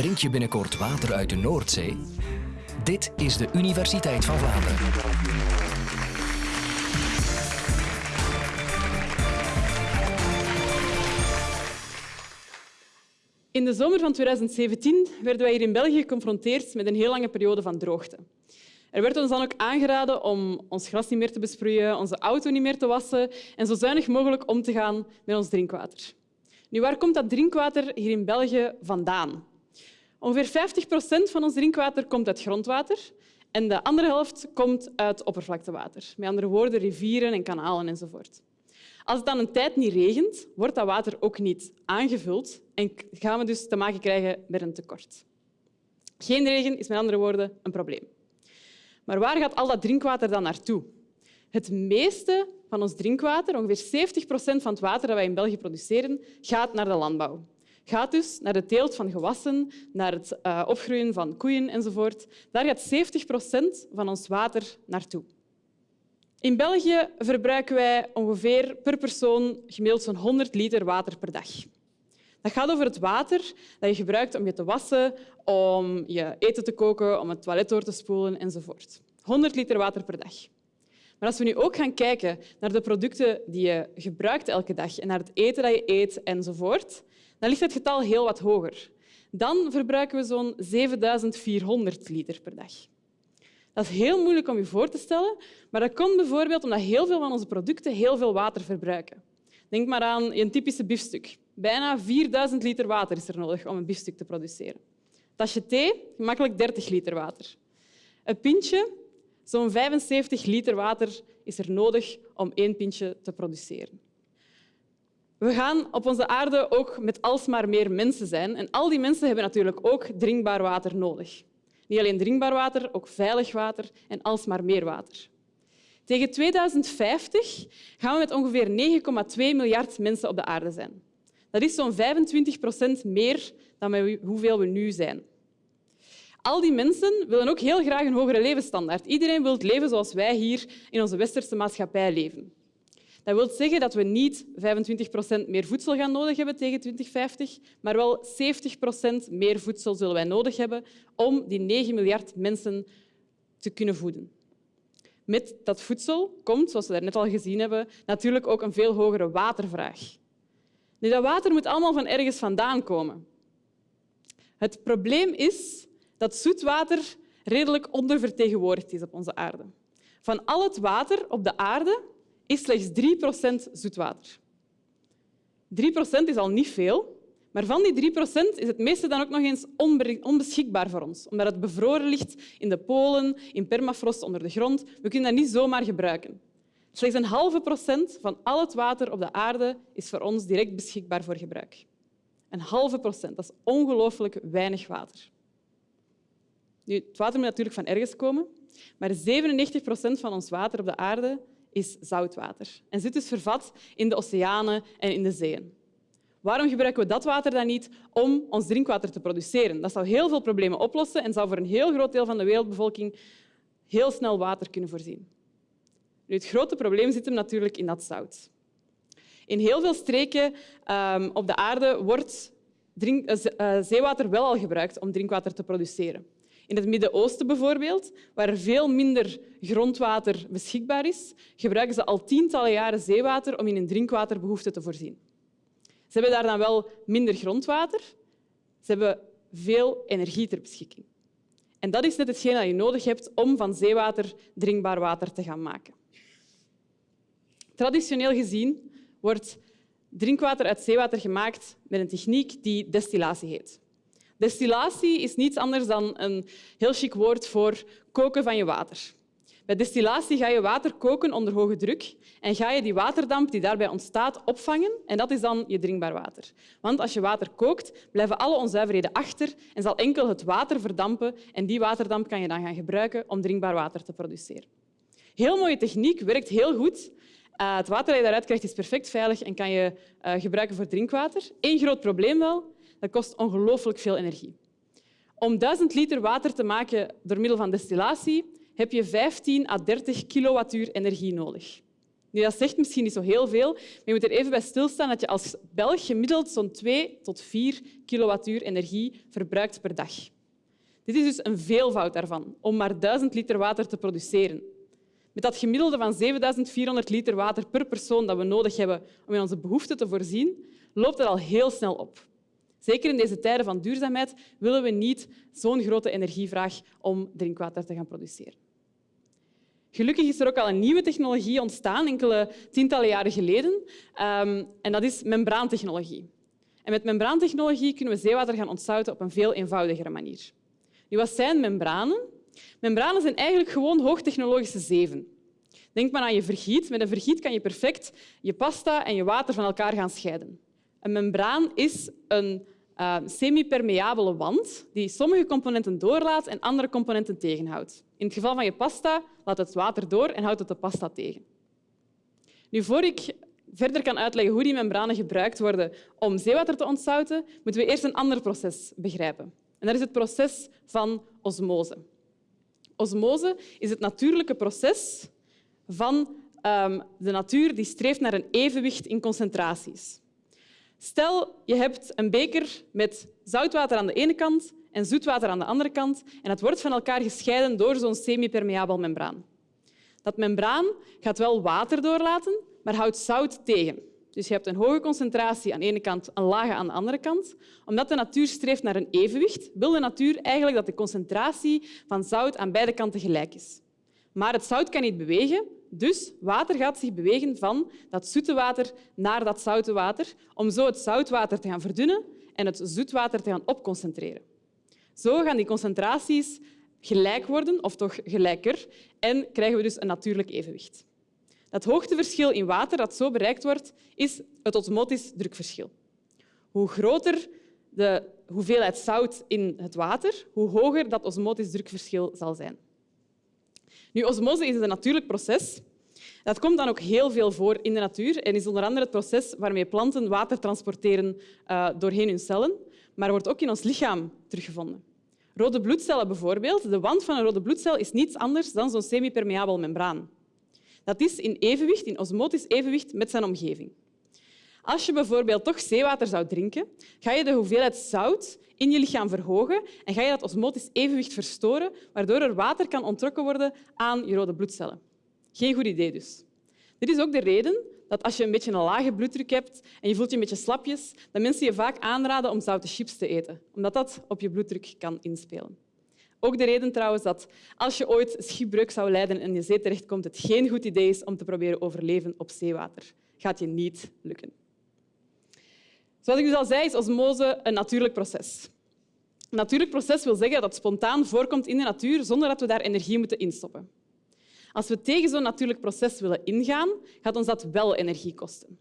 Drink je binnenkort water uit de Noordzee? Dit is de Universiteit van Vlaanderen. In de zomer van 2017 werden wij hier in België geconfronteerd met een heel lange periode van droogte. Er werd ons dan ook aangeraden om ons gras niet meer te besproeien, onze auto niet meer te wassen en zo zuinig mogelijk om te gaan met ons drinkwater. Nu, waar komt dat drinkwater hier in België vandaan? Ongeveer 50 procent van ons drinkwater komt uit grondwater en de andere helft komt uit oppervlaktewater. Met andere woorden, rivieren en kanalen enzovoort. Als het dan een tijd niet regent, wordt dat water ook niet aangevuld en gaan we dus te maken krijgen met een tekort. Geen regen is met andere woorden een probleem. Maar waar gaat al dat drinkwater dan naartoe? Het meeste van ons drinkwater, ongeveer 70 procent van het water dat wij in België produceren, gaat naar de landbouw. Gaat dus naar de teelt van gewassen, naar het uh, opgroeien van koeien enzovoort. Daar gaat 70 procent van ons water naartoe. In België verbruiken wij ongeveer per persoon gemiddeld zo'n 100 liter water per dag. Dat gaat over het water dat je gebruikt om je te wassen, om je eten te koken, om het toilet door te spoelen enzovoort. 100 liter water per dag. Maar als we nu ook gaan kijken naar de producten die je gebruikt elke dag en naar het eten dat je eet enzovoort, dan ligt het getal heel wat hoger. Dan verbruiken we zo'n 7400 liter per dag. Dat is heel moeilijk om je voor te stellen, maar dat komt bijvoorbeeld omdat heel veel van onze producten heel veel water verbruiken. Denk maar aan een typische biefstuk. Bijna 4000 liter water is er nodig om een biefstuk te produceren. tasje thee, gemakkelijk 30 liter water. Een pintje, zo'n 75 liter water is er nodig om één pintje te produceren. We gaan op onze aarde ook met alsmaar meer mensen zijn. En al die mensen hebben natuurlijk ook drinkbaar water nodig. Niet alleen drinkbaar water, ook veilig water en alsmaar meer water. Tegen 2050 gaan we met ongeveer 9,2 miljard mensen op de aarde zijn. Dat is zo'n 25 procent meer dan hoeveel we nu zijn. Al die mensen willen ook heel graag een hogere levensstandaard. Iedereen wil leven zoals wij hier in onze westerse maatschappij leven. Dat wil zeggen dat we niet 25 procent meer voedsel gaan nodig hebben tegen 2050, maar wel 70 procent meer voedsel zullen wij nodig hebben om die 9 miljard mensen te kunnen voeden. Met dat voedsel komt, zoals we net al gezien hebben, natuurlijk ook een veel hogere watervraag. Nu, dat water moet allemaal van ergens vandaan komen. Het probleem is dat zoetwater redelijk ondervertegenwoordigd is op onze aarde. Van al het water op de aarde is slechts 3% zoetwater. 3% is al niet veel, maar van die 3% is het meeste dan ook nog eens onbeschikbaar voor ons, omdat het bevroren ligt in de polen, in permafrost onder de grond. We kunnen dat niet zomaar gebruiken. Slechts een halve procent van al het water op de aarde is voor ons direct beschikbaar voor gebruik. Een halve procent, dat is ongelooflijk weinig water. Nu, het water moet natuurlijk van ergens komen, maar 97 procent van ons water op de aarde is zoutwater en zit dus vervat in de oceanen en in de zeeën. Waarom gebruiken we dat water dan niet om ons drinkwater te produceren? Dat zou heel veel problemen oplossen en zou voor een heel groot deel van de wereldbevolking heel snel water kunnen voorzien. Nu, het grote probleem zit hem natuurlijk in dat zout. In heel veel streken um, op de aarde wordt drink, uh, zeewater wel al gebruikt om drinkwater te produceren. In het Midden-Oosten bijvoorbeeld, waar veel minder grondwater beschikbaar is, gebruiken ze al tientallen jaren zeewater om in hun drinkwaterbehoeften te voorzien. Ze hebben daar dan wel minder grondwater, ze hebben veel energie ter beschikking. En dat is net hetgeen dat je nodig hebt om van zeewater drinkbaar water te gaan maken. Traditioneel gezien wordt drinkwater uit zeewater gemaakt met een techniek die destillatie heet. Destillatie is niets anders dan een heel chic woord voor koken van je water. Bij destillatie ga je water koken onder hoge druk en ga je die waterdamp die daarbij ontstaat opvangen en dat is dan je drinkbaar water. Want als je water kookt, blijven alle onzuiverheden achter en zal enkel het water verdampen en die waterdamp kan je dan gaan gebruiken om drinkbaar water te produceren. Heel mooie techniek, werkt heel goed. Uh, het water dat je daaruit krijgt is perfect veilig en kan je uh, gebruiken voor drinkwater. Eén groot probleem wel, dat kost ongelooflijk veel energie. Om 1000 liter water te maken door middel van destillatie heb je 15 à 30 kilowattuur energie nodig. Nu, dat zegt misschien niet zo heel veel, maar je moet er even bij stilstaan dat je als Belg gemiddeld zo'n 2 tot 4 kilowattuur energie verbruikt per dag. Dit is dus een veelvoud daarvan, om maar 1000 liter water te produceren. Met dat gemiddelde van 7400 liter water per persoon dat we nodig hebben om in onze behoeften te voorzien, loopt het al heel snel op. Zeker in deze tijden van duurzaamheid willen we niet zo'n grote energievraag om drinkwater te gaan produceren. Gelukkig is er ook al een nieuwe technologie ontstaan, enkele tientallen jaren geleden, um, en dat is membraantechnologie. En met membraantechnologie kunnen we zeewater gaan ontzouten op een veel eenvoudigere manier. Nu, wat zijn membranen? Membranen zijn eigenlijk gewoon hoogtechnologische zeven. Denk maar aan je vergiet. Met een vergiet kan je perfect je pasta en je water van elkaar gaan scheiden. Een membraan is een uh, semi-permeabele wand die sommige componenten doorlaat en andere componenten tegenhoudt. In het geval van je pasta laat het water door en houdt het de pasta tegen. Nu, voor ik verder kan uitleggen hoe die membranen gebruikt worden om zeewater te ontzouten, moeten we eerst een ander proces begrijpen. En dat is het proces van osmose. Osmose is het natuurlijke proces van um, de natuur die streeft naar een evenwicht in concentraties. Stel, je hebt een beker met zoutwater aan de ene kant en zoetwater aan de andere kant en het wordt van elkaar gescheiden door zo'n semi-permeabel membraan. Dat membraan gaat wel water doorlaten, maar houdt zout tegen. Dus je hebt een hoge concentratie aan de ene kant, een lage aan de andere kant. Omdat de natuur streeft naar een evenwicht, wil de natuur eigenlijk dat de concentratie van zout aan beide kanten gelijk is. Maar het zout kan niet bewegen, dus water gaat zich bewegen van dat zoete water naar dat zoute water, om zo het zoutwater te gaan verdunnen en het zoetwater te gaan opconcentreren. Zo gaan die concentraties gelijk worden, of toch gelijker, en krijgen we dus een natuurlijk evenwicht. Dat hoogteverschil in water dat zo bereikt wordt, is het osmotisch drukverschil. Hoe groter de hoeveelheid zout in het water, hoe hoger dat osmotisch drukverschil zal zijn. Nu, osmose is een natuurlijk proces. Dat komt dan ook heel veel voor in de natuur en is onder andere het proces waarmee planten water transporteren uh, doorheen hun cellen, maar wordt ook in ons lichaam teruggevonden. Rode bloedcellen bijvoorbeeld. De wand van een rode bloedcel is niets anders dan zo'n semi-permeabel membraan. Dat is in evenwicht, in osmotisch evenwicht met zijn omgeving. Als je bijvoorbeeld toch zeewater zou drinken, ga je de hoeveelheid zout in je lichaam verhogen en ga je dat osmotisch evenwicht verstoren, waardoor er water kan onttrokken worden aan je rode bloedcellen. Geen goed idee dus. Dit is ook de reden dat als je een beetje een lage bloeddruk hebt en je voelt je een beetje slapjes, dat mensen je vaak aanraden om zoute chips te eten, omdat dat op je bloeddruk kan inspelen. Ook de reden trouwens dat als je ooit schipbreuk zou lijden en je zee terechtkomt, het geen goed idee is om te proberen overleven op zeewater. Gaat je niet lukken. Zoals ik dus al zei, is osmose een natuurlijk proces. Een natuurlijk proces wil zeggen dat het spontaan voorkomt in de natuur zonder dat we daar energie moeten instoppen. Als we tegen zo'n natuurlijk proces willen ingaan, gaat ons dat wel energie kosten.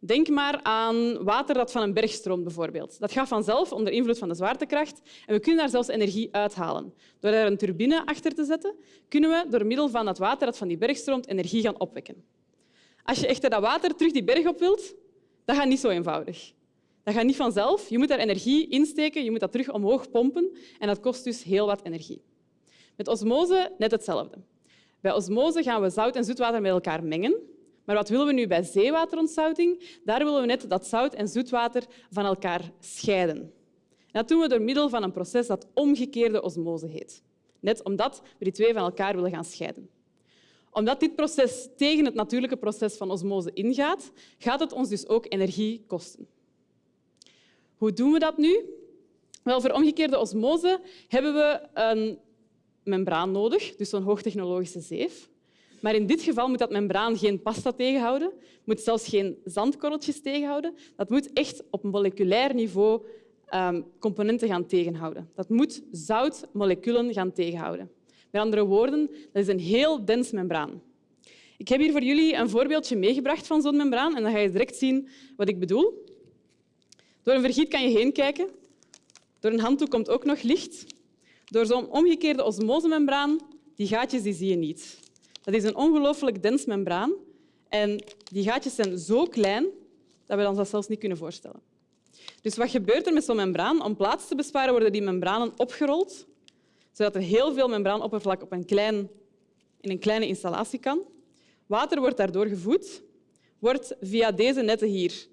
Denk maar aan water dat van een berg stroomt, bijvoorbeeld. Dat gaat vanzelf onder invloed van de zwaartekracht en we kunnen daar zelfs energie uithalen. Door daar een turbine achter te zetten, kunnen we door middel van dat water dat van die berg stroomt energie gaan opwekken. Als je echter dat water terug die berg op wilt, dat gaat niet zo eenvoudig. Dat gaat niet vanzelf. Je moet daar energie insteken, je moet dat terug omhoog pompen en dat kost dus heel wat energie. Met osmose net hetzelfde. Bij osmose gaan we zout en zoetwater met elkaar mengen. Maar wat willen we nu bij zeewaterontzouting? Daar willen we net dat zout en zoetwater van elkaar scheiden. En dat doen we door middel van een proces dat omgekeerde osmose heet. Net omdat we die twee van elkaar willen gaan scheiden. Omdat dit proces tegen het natuurlijke proces van osmose ingaat, gaat het ons dus ook energie kosten. Hoe doen we dat nu? Wel, voor omgekeerde osmose hebben we een membraan nodig, dus zo'n hoogtechnologische zeef. Maar in dit geval moet dat membraan geen pasta tegenhouden, moet zelfs geen zandkorreltjes tegenhouden. Dat moet echt op moleculair niveau um, componenten gaan tegenhouden. Dat moet zoutmoleculen gaan tegenhouden. Met andere woorden, dat is een heel dens membraan. Ik heb hier voor jullie een voorbeeldje meegebracht van zo'n membraan en dan ga je direct zien wat ik bedoel. Door een vergiet kan je heen kijken. Door een handdoek komt ook nog licht. Door zo'n omgekeerde osmosemembraan, die gaatjes die zie je niet. Dat is een ongelooflijk dens membraan. En die gaatjes zijn zo klein dat we ons dat zelfs niet kunnen voorstellen. Dus wat gebeurt er met zo'n membraan? Om plaats te besparen worden die membranen opgerold, zodat er heel veel membraanoppervlak op een klein, in een kleine installatie kan. Water wordt daardoor gevoed, wordt via deze netten hier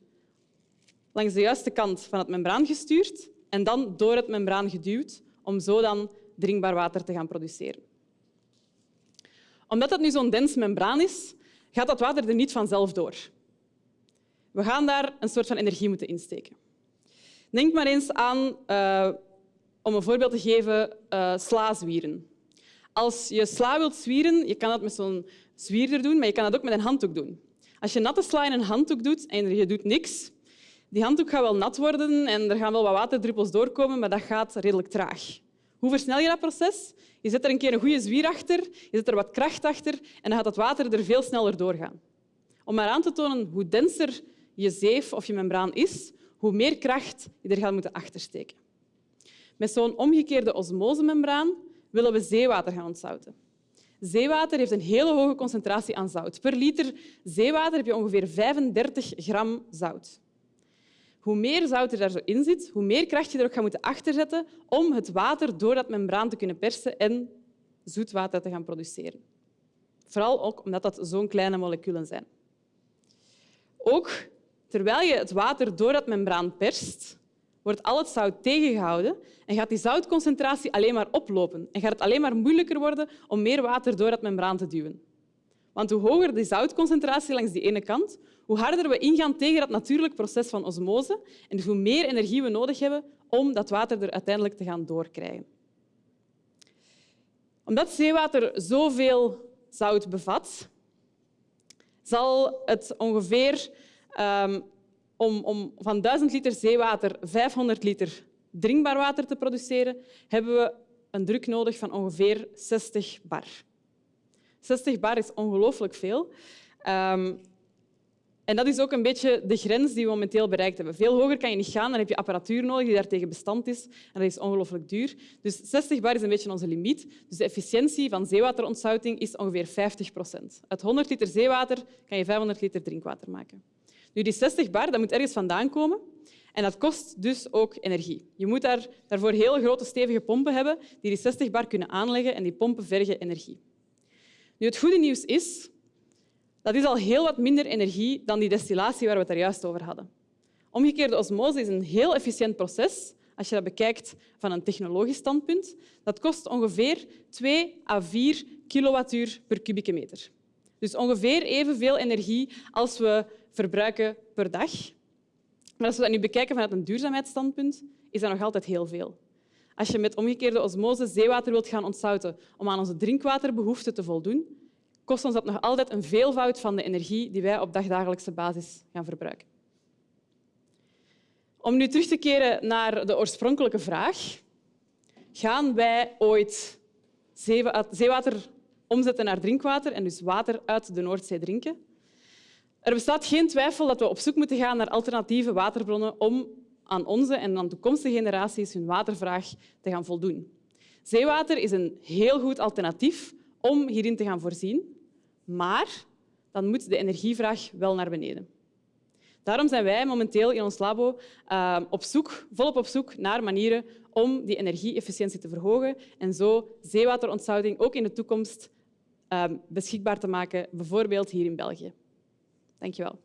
langs de juiste kant van het membraan gestuurd en dan door het membraan geduwd om zo dan drinkbaar water te gaan produceren. Omdat het nu zo'n dens membraan is, gaat dat water er niet vanzelf door. We gaan daar een soort van energie moeten insteken. Denk maar eens aan, uh, om een voorbeeld te geven, uh, slazwieren. Als je sla wilt zwieren, je kan dat met zo'n zwierder doen, maar je kan dat ook met een handdoek doen. Als je natte sla in een handdoek doet en je doet niks, die handdoek gaat wel nat worden en er gaan wel wat waterdruppels doorkomen, maar dat gaat redelijk traag. Hoe versnel je dat proces? Je zet er een keer een goede zwier achter, je zet er wat kracht achter en dan gaat het water er veel sneller doorgaan. Om maar aan te tonen hoe denser je zeef of je membraan is, hoe meer kracht je er gaat moeten achtersteken. Met zo'n omgekeerde osmosemembraan willen we zeewater gaan ontzouten. Zeewater heeft een hele hoge concentratie aan zout. Per liter zeewater heb je ongeveer 35 gram zout. Hoe meer zout er daar zo in zit, hoe meer kracht je er ook gaat moeten achterzetten om het water door dat membraan te kunnen persen en zoetwater te gaan produceren. Vooral ook omdat dat zo'n kleine moleculen zijn. Ook terwijl je het water door dat membraan perst, wordt al het zout tegengehouden en gaat die zoutconcentratie alleen maar oplopen en gaat het alleen maar moeilijker worden om meer water door dat membraan te duwen. Want hoe hoger de zoutconcentratie langs die ene kant, hoe harder we ingaan tegen dat natuurlijk proces van osmose en hoe meer energie we nodig hebben om dat water er uiteindelijk te gaan doorkrijgen. Omdat zeewater zoveel zout bevat, zal het ongeveer um, om, om van 1000 liter zeewater 500 liter drinkbaar water te produceren, hebben we een druk nodig van ongeveer 60 bar. 60 bar is ongelooflijk veel. Um, en dat is ook een beetje de grens die we momenteel bereikt hebben. Veel hoger kan je niet gaan, dan heb je apparatuur nodig die daartegen bestand is. En dat is ongelooflijk duur. Dus 60 bar is een beetje onze limiet. Dus de efficiëntie van zeewaterontzouting is ongeveer 50 procent. Uit 100 liter zeewater kan je 500 liter drinkwater maken. Nu, die 60 bar dat moet ergens vandaan komen. En dat kost dus ook energie. Je moet daar, daarvoor heel grote, stevige pompen hebben die die 60 bar kunnen aanleggen en die pompen vergen energie. Nu, het goede nieuws is dat is al heel wat minder energie dan die destillatie waar we het er juist over hadden. Omgekeerde osmose is een heel efficiënt proces als je dat bekijkt van een technologisch standpunt. Dat kost ongeveer 2 à 4 kilowattuur per kubieke meter. Dus ongeveer evenveel energie als we verbruiken per dag. Maar als we dat nu bekijken vanuit een duurzaamheidsstandpunt, is dat nog altijd heel veel. Als je met omgekeerde osmose zeewater wilt gaan ontzouten om aan onze drinkwaterbehoeften te voldoen, kost ons dat nog altijd een veelvoud van de energie die wij op dagdagelijkse basis gaan verbruiken. Om nu terug te keren naar de oorspronkelijke vraag. Gaan wij ooit zeewater omzetten naar drinkwater en dus water uit de Noordzee drinken? Er bestaat geen twijfel dat we op zoek moeten gaan naar alternatieve waterbronnen om aan onze en aan toekomstige generaties hun watervraag te gaan voldoen. Zeewater is een heel goed alternatief om hierin te gaan voorzien. Maar dan moet de energievraag wel naar beneden. Daarom zijn wij momenteel in ons labo uh, op zoek, volop op zoek naar manieren om die energie-efficiëntie te verhogen en zo zeewaterontsouting ook in de toekomst uh, beschikbaar te maken, bijvoorbeeld hier in België. Dank je wel.